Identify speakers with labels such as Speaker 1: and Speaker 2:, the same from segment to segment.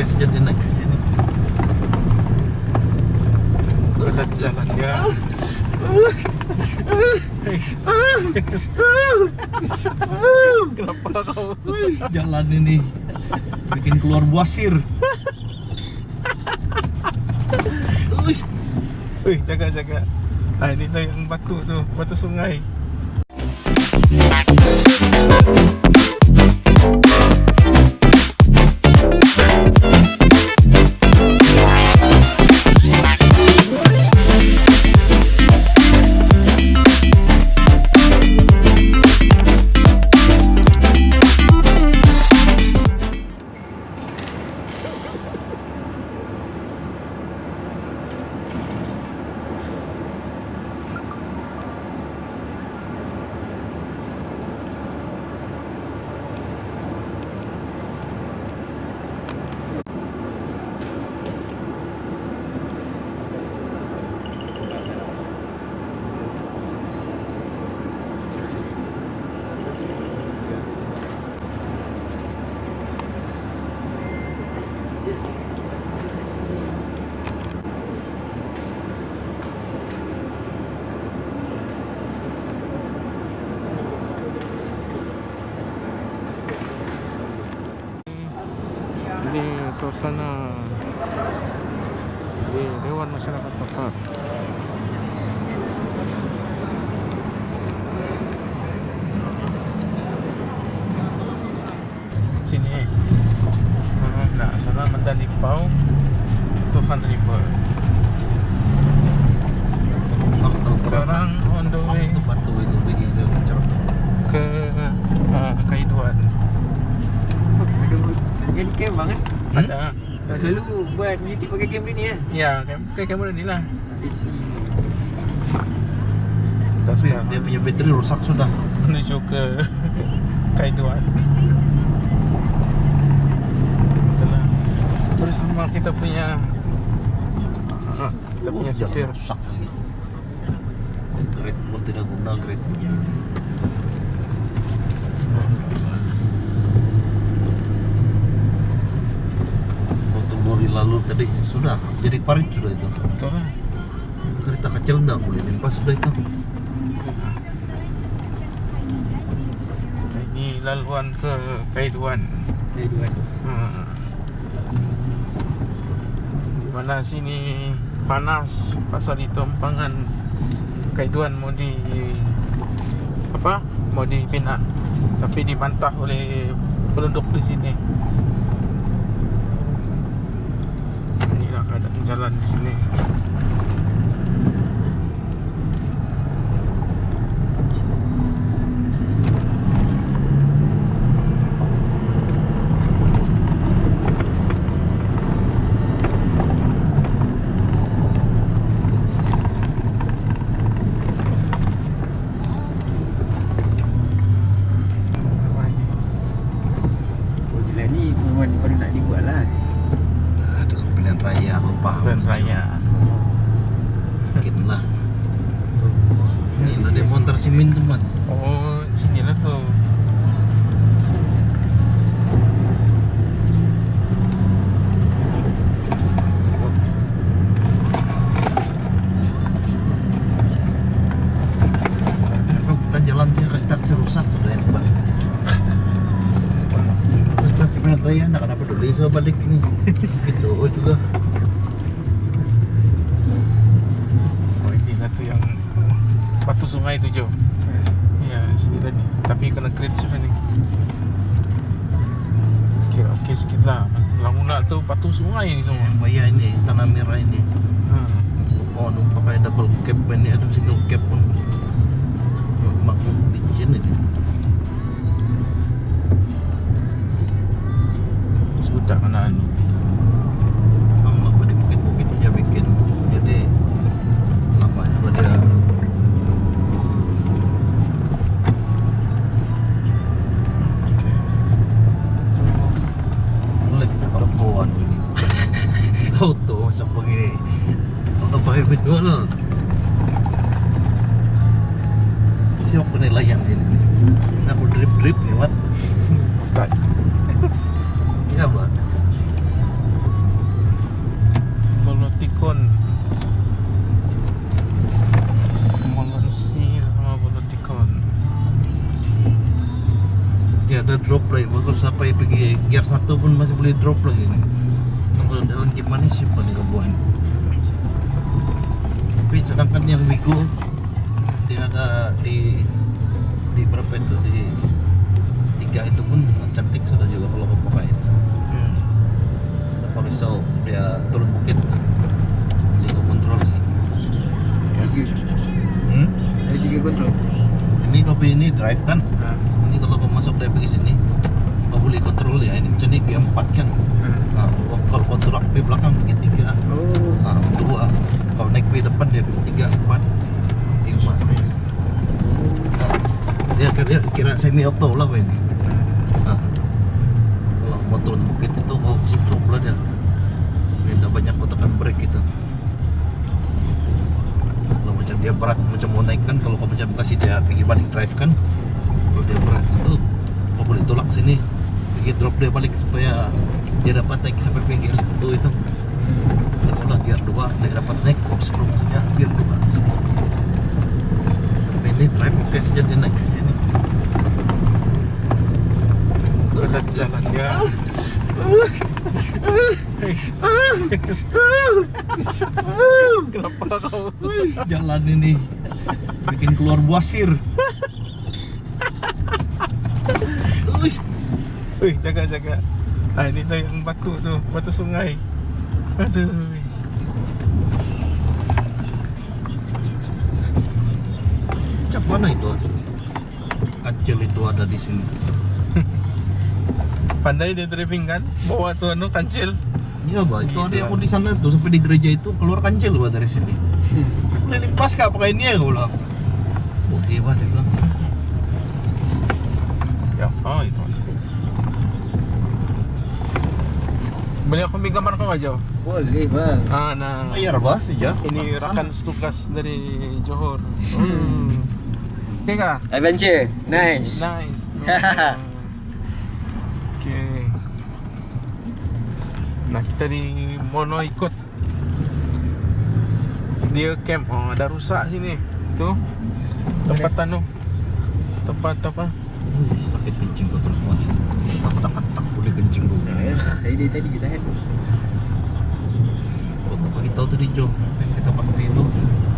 Speaker 1: guys jadi next ini
Speaker 2: Kita jalan ya. Kenapa kau?
Speaker 1: Jalan ini bikin keluar buasir Wih,
Speaker 2: Wih, jaga jaga. Ah ini tuh yang batu tuh, batu sungai. Suasana di Dewan Masyarakat Papar.
Speaker 3: Buat YouTube pakai camp ni kan?
Speaker 2: Ya, kam- kayak kamera ni lah. Kita
Speaker 1: tapi
Speaker 2: sekarang
Speaker 1: dia punya bateri rusak sudah
Speaker 2: menuju ke Kaiduan. Itulah bersama kita punya kita punya
Speaker 1: Oh,
Speaker 2: supir.
Speaker 1: rusak lagi grade pun tidak guna grade waktu lalu tadi. Sudah jadi parit sudah itu.
Speaker 2: Itulah.
Speaker 1: kereta kecil enggak boleh limpas sudah itu.
Speaker 2: Ini laluan ke Kaiduan.
Speaker 3: Dua
Speaker 2: Hmm. Di mana sini panas pasal itu empangan Kaiduan mau di apa? Mau dibina tapi dibantah oleh penduduk di sini jalan di sini Apa ini?
Speaker 3: Oh jalan ni memang baru nak dibuat lah
Speaker 1: ada pilihan raya lupa
Speaker 2: Jalan raya
Speaker 1: mungkin lah ini lah dia montar simin teman
Speaker 2: oh sinilah tuh
Speaker 1: Kalau kita jalan sih kita rusak sudah ini bang terus tapi pilihan raya nak kenapa dulu saya balik ini gitu oh juga
Speaker 2: Oh ini lah tu yang batu sungai tu Jo. Ya sini tadi. Tapi kena kredit sudah ni. Kira okey sikit lah. Mula-mula tu batu sungai ni semua.
Speaker 1: Bayar ini tanah merah ini
Speaker 2: Ha.
Speaker 1: oh nu pakai double cap ini ada single cap pun makmum licin ini
Speaker 2: Sudah mana ni.
Speaker 1: auto sa pagini. Apa hebat dulu Siapa penilaian ini Aku drip-drip lewat
Speaker 2: Bukan drip buat
Speaker 1: ya, Bolotikon. Molonsir sama ba? Ya ada drop lagi Bagus. Sampai pergi gear satu pun masih boleh drop pun cantik sudah juga kalau kau pakai itu
Speaker 2: Hmm.
Speaker 1: kalau risau dia turun bukit beli ke kontrol
Speaker 3: Tiga.
Speaker 1: hmm?
Speaker 3: Ada tiga kontrol.
Speaker 1: ini kopi ini drive kan
Speaker 2: Ah.
Speaker 1: ini kalau kau masuk dari pergi sini kau boleh kontrol ya ini macam ni G4 kan nah, kalau kau turun di belakang pergi tiga
Speaker 3: Oh.
Speaker 1: nah, dua kalau naik di depan dia pergi tiga empat lima Nah, dia kira, kira semi auto lah ini nah, kalau mau turun bukit itu kau stop lah dia Dia tak banyak kau tekan brake gitu kalau macam dia berat macam mau naik kan kalau kau dia pergi balik drive kan. Kalau dia berat itu kau boleh tolak sini. Pergi drop dia balik supaya dia dapat naik sampai ke gear satu itu. Setelah gear dua dia dapat naik screw saja gear dua. Tapi ini drive oke saja dia naik sini
Speaker 2: Berat jalan dia. Kenapa kau?
Speaker 1: jalan ini bikin keluar buasir Uih,
Speaker 2: Wih, jaga jaga. Ah ini tu yang batu tu, batu sungai. Aduh.
Speaker 1: macam mana itu kecil itu ada di sini
Speaker 2: Pandai dia driving kan? Bawa tu anu kancil.
Speaker 1: Iya bah, itu ada yang mau di sana tuh sampai di gereja itu keluar kancil bah dari sini. Keliling pas kak pakai ini ya gue bilang. Oke bah dia bilang.
Speaker 2: Ya, oh itu. Boleh aku ambil gambar kau aja?
Speaker 3: Boleh bang.
Speaker 2: Ah, nah.
Speaker 1: Bayar bah saja.
Speaker 2: Ini rakan setugas dari Johor. Hmm. Oke kah?
Speaker 3: Adventure. Nice.
Speaker 2: Nice. Nah kita di Mono ikut dia camp. Oh ada rusak sini. Tuh tempat anu. Tempat apa?
Speaker 1: Sakit kencing kau terus mah. Tak tak tak boleh kencing dulu.
Speaker 3: Nah, Tadi tadi kita kan.
Speaker 1: Oh, tahu tadi Jo. Nanti kita pakai itu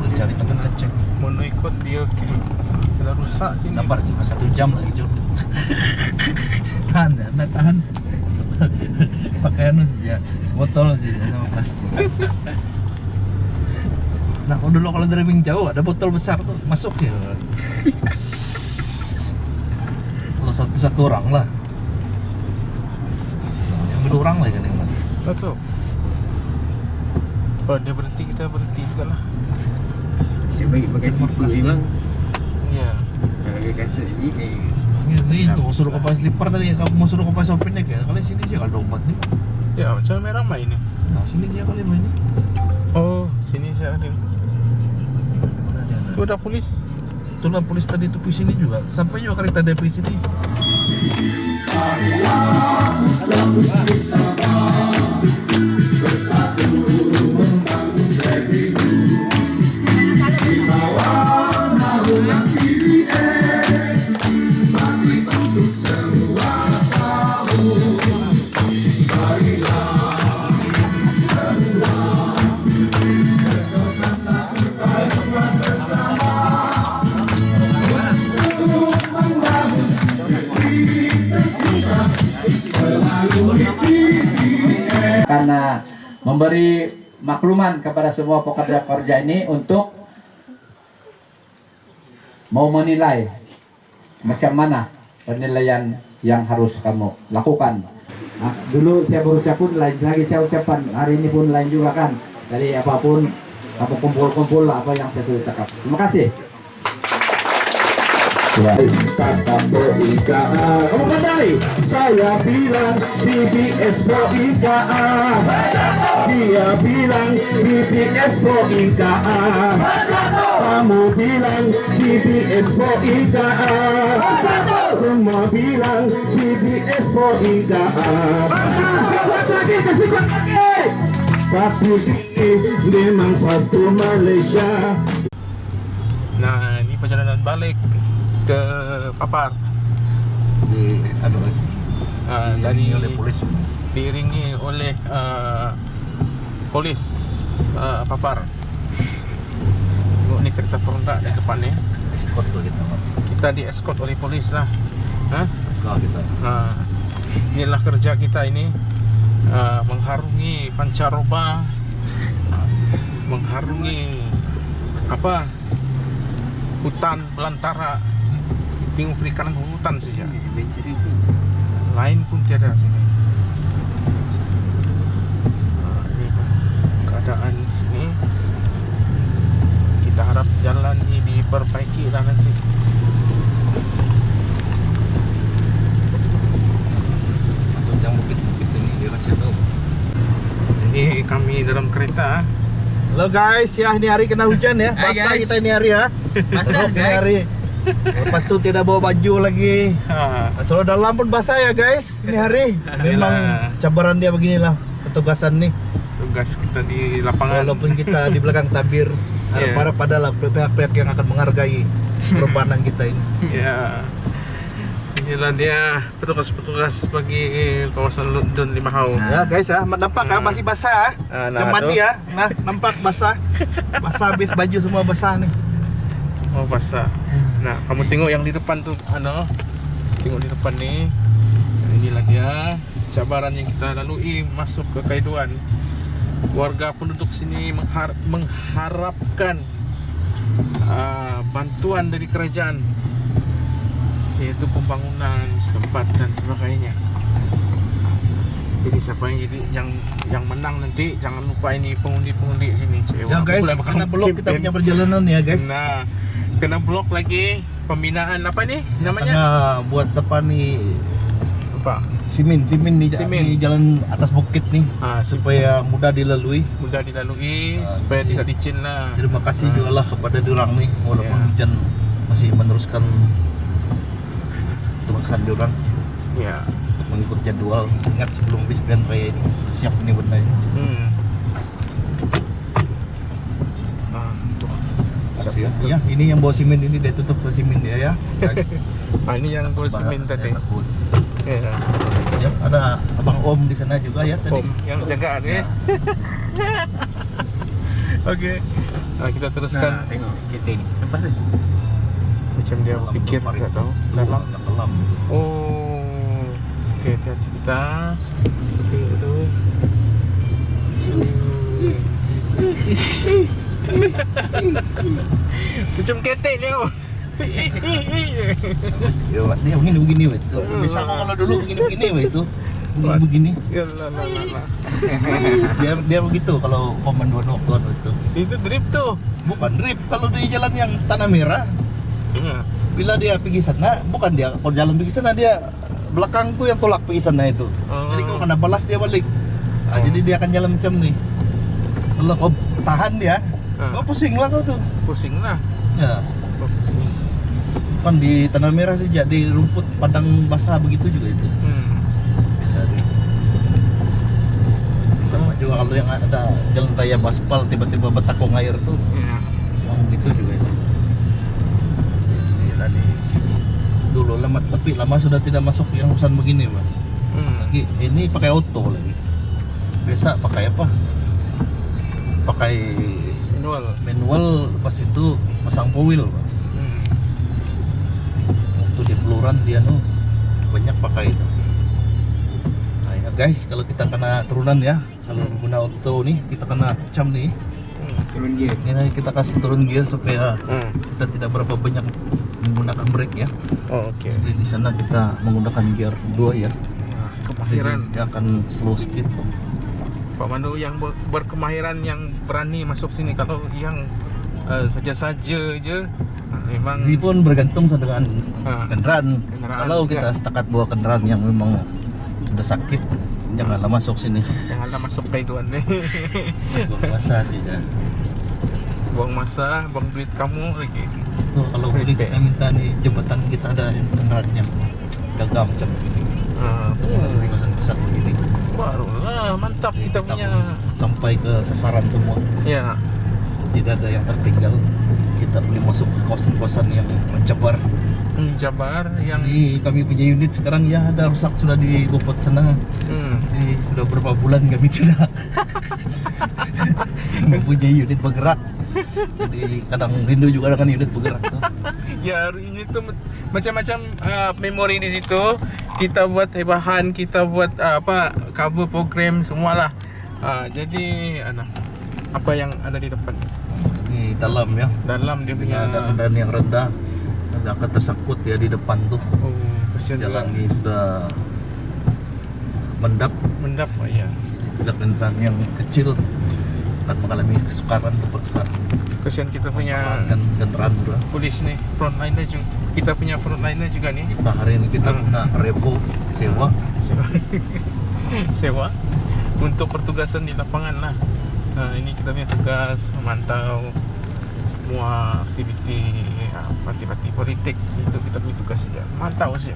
Speaker 1: boleh cari teman kencing.
Speaker 2: Mono ikut dia camp. Ada rusak sini.
Speaker 1: Gambar juga satu jam lagi Jo. tahan ya, anda tahan. Pakai anu ya botol aja sama plastik. Nah, kalau dulu kalau driving jauh ada botol besar tuh masuk ya. Kalau satu satu orang lah. Yang dua orang lah kan yang mana?
Speaker 2: Betul. Oh dia berhenti kita berhenti juga lah.
Speaker 3: Saya bagi pakai
Speaker 1: kasih.
Speaker 3: bang.
Speaker 2: Ya.
Speaker 3: Kasut ni. Eh.
Speaker 1: Ini tuh suruh kau pakai slipper tadi kamu mau suruh kau pakai soft neck ya. Kali sini sih kalau obat nih.
Speaker 2: Ya macam merah main ini.
Speaker 1: Nah, sini dia kali main.
Speaker 2: Oh sini saya ada. Itu ada polis.
Speaker 1: Itulah polis tadi itu di sini juga. Sampai juga kereta di sini.
Speaker 4: Makluman kepada semua pekerja-pekerja ini untuk mau menilai macam mana penilaian yang harus kamu lakukan. Nah, dulu saya berucap pun lain lagi saya ucapkan hari ini pun lain juga kan dari apa pun apa kumpul-kumpul apa yang saya sudah cakap. Terima kasih. Ya. Kamu pandai? Saya bilang BBS Boikaan Dia bilang BBS Boikaan Kamu bilang BBS Boikaan Semua bilang BBS Boikaan Sekuat lagi, sekuat lagi Tapi ini memang satu Malaysia.
Speaker 2: Nah ini perjalanan balik ke Papar.
Speaker 1: Di anu Diiringi
Speaker 2: dari
Speaker 1: oleh polis.
Speaker 2: diiringi oleh uh, polis uh, papar. Tengok ni kereta peronda di depan ni.
Speaker 1: Escort kita.
Speaker 2: Kita di escort oleh polis lah. Ha?
Speaker 1: Kau kita.
Speaker 2: Ha. Inilah kerja kita ini uh, mengharungi pancaroba, uh, mengharungi apa hutan belantara. Tengok perikanan hutan saja.
Speaker 3: Venturing sih.
Speaker 2: Lain pun tiada sini. Ah, Ini keadaan di sini. Kita harap jalan ini diperbaiki lah nanti.
Speaker 1: Yang bukit-bukit ini dia kasih tahu.
Speaker 2: Ini kami dalam kereta.
Speaker 1: Halo guys, ya ini hari kena hujan ya. Basah kita ini hari ya.
Speaker 3: Basah,
Speaker 1: ini
Speaker 3: guys.
Speaker 1: hari. Lepas tu tidak bawa baju lagi.
Speaker 2: Ha.
Speaker 1: Selalu dalam pun basah ya guys. Ini hari. Memang cabaran dia beginilah petugasan nih.
Speaker 2: Tugas kita di lapangan.
Speaker 1: Walaupun kita di belakang tabir,
Speaker 2: Yeah.
Speaker 1: harap-harap adalah pihak-pihak yang akan menghargai perbanan kita ini.
Speaker 2: Ya. Inilah dia petugas-petugas bagi kawasan London Limahau.
Speaker 1: Ya guys ya, nampak kan
Speaker 2: Hmm.
Speaker 1: masih basah.
Speaker 2: Ah,
Speaker 1: Nah,
Speaker 2: nah,
Speaker 1: mandi
Speaker 2: tu.
Speaker 1: ya. Nah, nampak basah. Basah habis baju semua basah nih.
Speaker 2: Semua basah. Nah, kamu tengok yang di depan tu ano? Tengok di depan ni. Inilah dia cabaran yang kita lalui masuk ke Kaiduan. Warga penduduk sini menghar- mengharapkan uh, bantuan dari kerajaan yaitu pembangunan setempat dan sebagainya. Jadi siapa yang jadi yang yang menang nanti jangan lupa ini pengundi-pengundi sini. Cewek.
Speaker 1: Ya guys, karena belum kita punya perjalanan ya guys.
Speaker 2: Nah, kena blok lagi pembinaan apa nih namanya?
Speaker 1: Tengah buat apa nih
Speaker 2: Apa?
Speaker 1: simin simin di,
Speaker 2: Simin.
Speaker 1: di jalan atas bukit nih
Speaker 2: Ah,
Speaker 1: supaya mudah dilalui.
Speaker 2: mudah dilalui
Speaker 1: Ah,
Speaker 2: supaya
Speaker 1: iya.
Speaker 2: tidak licin lah.
Speaker 1: Terima kasih
Speaker 2: Ah.
Speaker 1: juga lah kepada diorang nih walaupun
Speaker 2: Ya.
Speaker 1: hujan masih meneruskan tugasan diorang
Speaker 2: Ya.
Speaker 1: Mengikut jadwal. Ingat sebelum bis pilihan raya ini siap ini benda ini.
Speaker 2: Hmm.
Speaker 1: Ya. Ya, ini yang bawa simin ini dia tutup ke simin dia ya, guys.
Speaker 2: Ah, ini yang gue semen
Speaker 1: Bah-
Speaker 2: tadi.
Speaker 1: ya.
Speaker 2: Ya.
Speaker 1: Ya, ada abang Om di sana juga ya tadi.
Speaker 2: Om yang jaga.
Speaker 1: Ya.
Speaker 2: Okey. Ah, kita
Speaker 3: Nah,
Speaker 2: teruskan
Speaker 3: tengok kereta ni. Lepas tu.
Speaker 2: macam dia fikir tak tahu. Dalam. Oh. Okey, hati-hati kita. Tengok tu. Macam ketek dia.
Speaker 1: Mesti dia, begini begini weh itu. Biasa aku kalau dulu begini begini itu. Begini begini.
Speaker 2: Ya.
Speaker 1: Dia dia begitu kalau komen dua nokton itu.
Speaker 2: Itu drip tu.
Speaker 1: Bukan drip kalau di jalan yang tanah merah.
Speaker 2: Ya.
Speaker 1: Bila dia pergi sana, bukan dia kalau jalan pergi sana dia belakang tuh yang tolak pergi sana itu.
Speaker 2: Oh.
Speaker 1: Jadi kau kena balas dia balik. Nah,
Speaker 2: Oh.
Speaker 1: Jadi dia akan jalan macam nih. Kalau kau tahan dia,
Speaker 2: Ah.
Speaker 1: kau pusing lah kau tuh.
Speaker 2: Pusing lah.
Speaker 1: Ya, kan di tanah merah saja di rumput padang basah begitu juga itu.
Speaker 2: Hmm.
Speaker 1: Bisa deh. Sama juga kalau yang ada jalan raya baspal tiba-tiba betakong air tuh,
Speaker 2: Ya.
Speaker 1: oh, gitu juga itu. Ini tadi dulu lama tapi lama sudah tidak masuk yang urusan begini, Bang.
Speaker 2: Hmm.
Speaker 1: Lagi ini pakai auto lagi. Biasa pakai apa? Pakai
Speaker 2: Manual.
Speaker 1: manual pas itu pasang powil.
Speaker 2: Hmm.
Speaker 1: waktu di peluran dia nu banyak pakai itu nah ya guys kalau kita kena turunan ya kalau guna auto nih kita kena cam nih
Speaker 2: Hmm.
Speaker 3: Turun gear.
Speaker 1: ini kita kasih turun gear supaya
Speaker 2: Hmm.
Speaker 1: kita tidak berapa banyak menggunakan brake ya
Speaker 2: Oh, okey.
Speaker 1: jadi di sana kita menggunakan gear 2 ya
Speaker 2: Nah,
Speaker 1: jadi
Speaker 2: kemahiran
Speaker 1: dia akan slow speed
Speaker 2: Pak Mandu yang ber- berkemahiran yang berani masuk sini kalau yang uh, saja-saja je uh, memang
Speaker 1: ini pun bergantung dengan
Speaker 2: Ah.
Speaker 1: kendaraan
Speaker 2: Kendaraan,
Speaker 1: kalau kita
Speaker 2: ya.
Speaker 1: setakat bawa kendaraan yang memang sudah sakit janganlah masuk sini
Speaker 2: janganlah masuk kaiduan ni.
Speaker 1: buang masa saja
Speaker 2: buang masa, buang duit kamu lagi.
Speaker 1: Tuh, kalau boleh kita minta nih jembatan kita ada yang gagam macam ini.
Speaker 2: Uh,
Speaker 1: Di kawasan besar begini.
Speaker 2: barulah mantap kita punya.
Speaker 1: sampai ke sasaran semua.
Speaker 2: Ya.
Speaker 1: Tidak ada yang tertinggal. Kita boleh masuk ke kawasan-kawasan yang mencabar
Speaker 2: Hmm, Jabar yang
Speaker 1: Jadi kami punya unit sekarang ya ada rusak sudah di Bopot sana.
Speaker 2: hmm,
Speaker 1: Jadi sudah berapa bulan kami tidak mempunyai unit bergerak. Jadi kadang rindu juga dengan unit bergerak tuh.
Speaker 2: ya ini tuh macam-macam uh, memori di situ. Kita buat bahan, kita buat uh, apa cover program semualah. Uh, jadi ana apa yang ada di depan
Speaker 1: Di dalam ya.
Speaker 2: dalam dia punya
Speaker 1: Ada kendaraan yang rendah. Akan tersangkut ya di depan tuh.
Speaker 2: oh, juga.
Speaker 1: ini sudah mendap.
Speaker 2: mendap oh, ya.
Speaker 1: Bila kendaraan yang kecil akan mengalami kesukaran terpaksa
Speaker 2: Kasihan kita punya
Speaker 1: kendaraan sudah.
Speaker 2: polis nih frontliner juga. Kita punya frontliner juga nih.
Speaker 1: Kita hari ini kita
Speaker 2: Hmm.
Speaker 1: repo sewa
Speaker 2: sewa sewa untuk pertugasan di lapangan lah nah, ini kita punya tugas memantau semua aktiviti apa aktiviti politik itu kita punya tugas ya mantau sih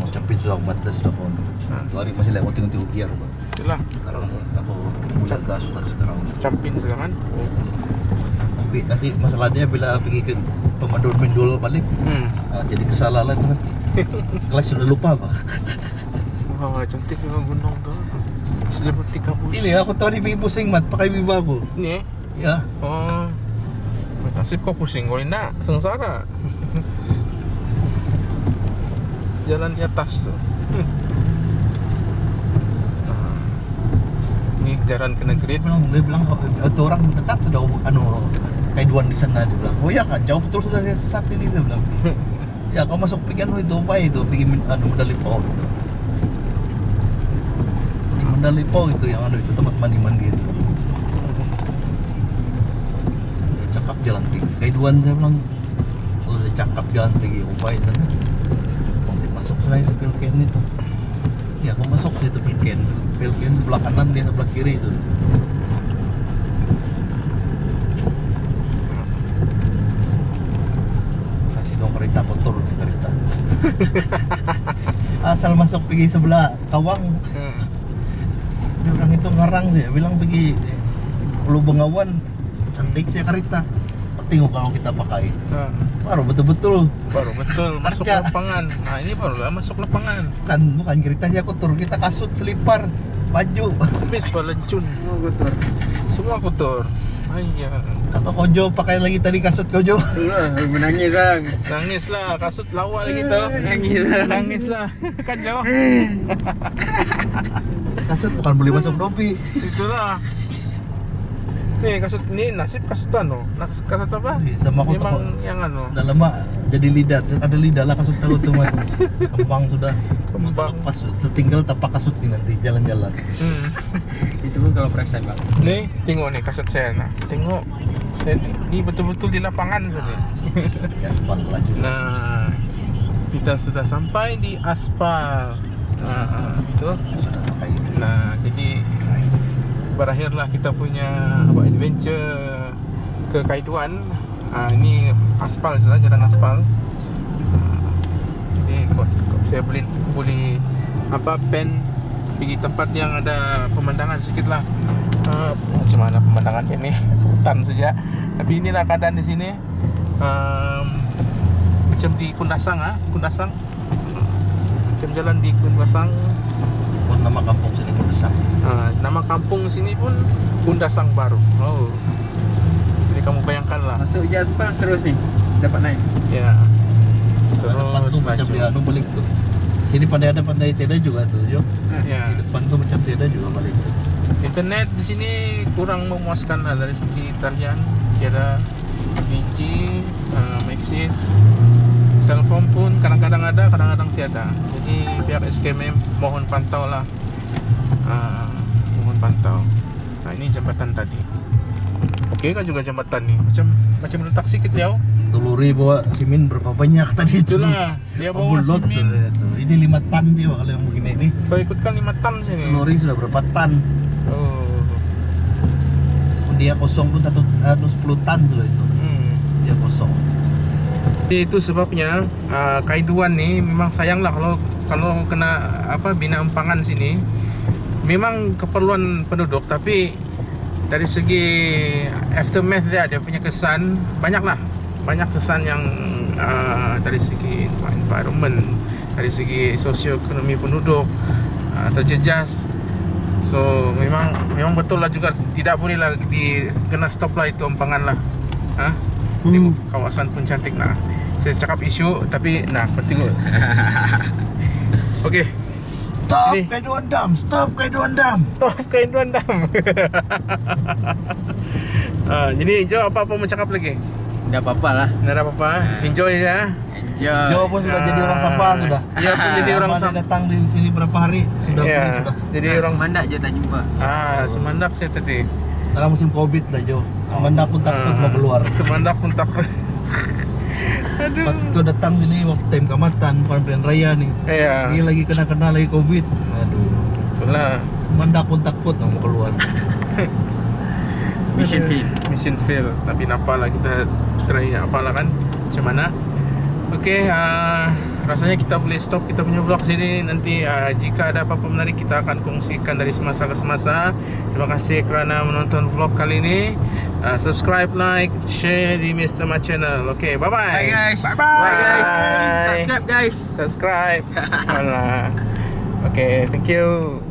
Speaker 1: macam pintu aku batas sudah pun.
Speaker 2: Hmm.
Speaker 1: Tu hari masih lewat tengok-tengok biar. Pak.
Speaker 2: itulah
Speaker 1: Sekarang aku mulai gas sudah sekarang.
Speaker 2: campin sekarang oh.
Speaker 1: Tapi nanti masalahnya bila pergi ke pemandu mendul balik
Speaker 2: hmm.
Speaker 1: ah, jadi kesalahan itu nanti. Kelas sudah lupa pak.
Speaker 2: wah cantik memang gunung tuh kabus
Speaker 1: Sini aku tahu ni pergi pusing mat pakai biba aku.
Speaker 2: ini eh
Speaker 1: Ya.
Speaker 2: oh nasib kau pusing kau nak sengsara jalan di atas tuh Ah. ini jalan ke negeri
Speaker 1: bilang, dia bilang "Oh, itu orang dekat sudah anu kaiduan di sana dia bilang. Oh ya kan jauh betul sudah saya sesat ini dia bilang. ya kau masuk anu itu apa itu min- anu medali pau. Pau itu yang anu itu tempat mandi mandi itu. Ya, cakap jalan pergi. Kaiduan saya bilang kalau dia cakap jalan pergi upaya itu. Saya masuk sana itu pilken itu. Ya kau masuk situ pilken. Pilken sebelah kanan dia sebelah kiri itu. kasih dong kereta kotor kereta asal masuk pergi sebelah kawang
Speaker 2: Hmm.
Speaker 1: Ngarang sih bilang pergi Ulu Bengawan cantik sih kereta. Tengok kalau kita pakai.
Speaker 2: Ah,
Speaker 1: baru betul-betul.
Speaker 2: Baru betul masuk lapangan. Nah ini barulah masuk lapangan.
Speaker 1: Kan bukan keretanya kotor kita kasut selipar baju.
Speaker 2: Habis balencun
Speaker 3: Oh kotor.
Speaker 2: semua kotor Ayah.
Speaker 1: kalau kojo pakai lagi tadi kasut kojo.
Speaker 3: Menangis sang.
Speaker 2: Nangis lah, kasut lawa lagi tuh.
Speaker 3: Nangis lah.
Speaker 2: Nangis lah. Kan jauh.
Speaker 1: Kasut bukan boleh masuk dopi
Speaker 2: Itulah. Nih kasut, ini nasib kasut ano Nas- Kasut apa?
Speaker 1: sama aku
Speaker 2: Memang yang ano
Speaker 1: udah lama jadi lidah ada lidah lah kasut tahu tuh Mat. kembang sudah
Speaker 2: Kembang.
Speaker 1: pas tertinggal tapak kasut nih nanti jalan-jalan
Speaker 2: hmm.
Speaker 3: Itu pun kalau perasaan bang.
Speaker 2: Nih, tengok nih kasut saya nah. Tengok saya, Ini betul-betul di lapangan saja
Speaker 1: ya sepal laju
Speaker 2: Nah Kita sudah sampai di aspal Nah, itu
Speaker 1: sudah pakai itu
Speaker 2: Nah, jadi berakhirlah kita punya apa adventure ke Kaiduan. Ah, ini aspal je lah, jalan aspal. Ah, jadi kok, kok saya beli boleh apa pen pergi tempat yang ada pemandangan sedikit lah. Ah, macam mana pemandangan ini? Hutan saja. Tapi inilah keadaan di sini. Um, macam di Kundasang ah, Kundasang. Macam jalan di Kundasang
Speaker 1: pun nama kampung sini pun besar
Speaker 2: Ah, nama kampung sini pun Kundasang Baru. Oh. Jadi kamu bayangkanlah.
Speaker 3: Masuk je aspal terus ni. Dapat naik.
Speaker 2: Ya.
Speaker 1: depan
Speaker 2: Terus
Speaker 1: tuh macam
Speaker 2: laju.
Speaker 1: dia anu balik tuh sini pandai ada pandai tiada juga tuh yo
Speaker 2: Ya.
Speaker 1: di depan tuh macam tiada juga balik tuh
Speaker 2: Internet di sini kurang memuaskan lah dari segi talian. Tiada 3G, uh, Maxis, cellphone pun kadang-kadang ada, kadang-kadang tiada. Jadi pihak SKMM mohon pantau lah. Ah, mohon pantau. Nah ini jembatan tadi. Oke kan juga jembatan nih. Macam macam letak sikit liau.
Speaker 1: teluri bawa simin berapa banyak tadi itu
Speaker 2: Itulah dia bawa
Speaker 1: Bulot
Speaker 2: simin.
Speaker 1: itu. ini lima tan sih kalau yang begini ini
Speaker 2: ikutkan 5 ton sini.
Speaker 1: teluri sudah berapa tan
Speaker 2: Oh.
Speaker 1: dia kosong pun satu anu 10 tan sudah itu
Speaker 2: Hmm.
Speaker 1: dia kosong
Speaker 2: Jadi itu sebabnya uh, Kaiduan nih memang sayang lah kalau kalau kena apa bina empangan sini. Memang keperluan penduduk tapi dari segi aftermath dia dia punya kesan banyak lah banyak kesan yang uh, dari segi environment dari segi sosioekonomi penduduk uh, terjejas. So memang memang betul lah juga tidak boleh lah di kena stop lah itu empangan lah. Ha? di kawasan pun cantik nah saya cakap isu tapi nah tengok. Okey,
Speaker 1: Stop
Speaker 2: Sini.
Speaker 1: Kaiduan Dam, stop Kaiduan Dam.
Speaker 2: stop kain tuan dam. Ah, jadi Jo apa-apa mau cakap lagi?
Speaker 3: Dah apa-apa lah.
Speaker 2: Ada apa-apa.
Speaker 3: Ah.
Speaker 2: Enjoy ya.
Speaker 3: Enjoy.
Speaker 1: Jo pun sudah
Speaker 2: Ah.
Speaker 1: jadi orang Sabah sudah.
Speaker 2: Dia pun jadi orang Sabah.
Speaker 1: datang di sini berapa hari sudah pergi sudah.
Speaker 2: jadi
Speaker 3: Nah,
Speaker 2: orang
Speaker 3: Semandak je tak jumpa.
Speaker 2: Ah, semandak saya tadi.
Speaker 1: Dalam musim Covid lah Jo. Mana pun takut mau keluar.
Speaker 2: Ah, Semandak pun takut. Aduh.
Speaker 1: Waktu kau datang sini waktu time kamatan pilihan raya nih.
Speaker 2: Ya,
Speaker 1: Ini lagi kena-kena lagi Covid. Aduh.
Speaker 2: itulah.
Speaker 1: Manda pun takut mau keluar.
Speaker 3: Mission field.
Speaker 2: Mission fail. Tapi nampaklah kita try apalah kan macam mana. Okey, uh, rasanya kita boleh stop kita punya vlog sini nanti uh, jika ada apa-apa menarik kita akan kongsikan dari semasa ke semasa. Terima kasih kerana menonton vlog kali ini. Uh, subscribe, like, share di Mr. Ma channel. Okey, bye-bye.
Speaker 3: Bye guys.
Speaker 2: Bye
Speaker 3: Bye guys.
Speaker 2: Bye.
Speaker 3: Subscribe guys.
Speaker 2: Subscribe. Okay, thank you.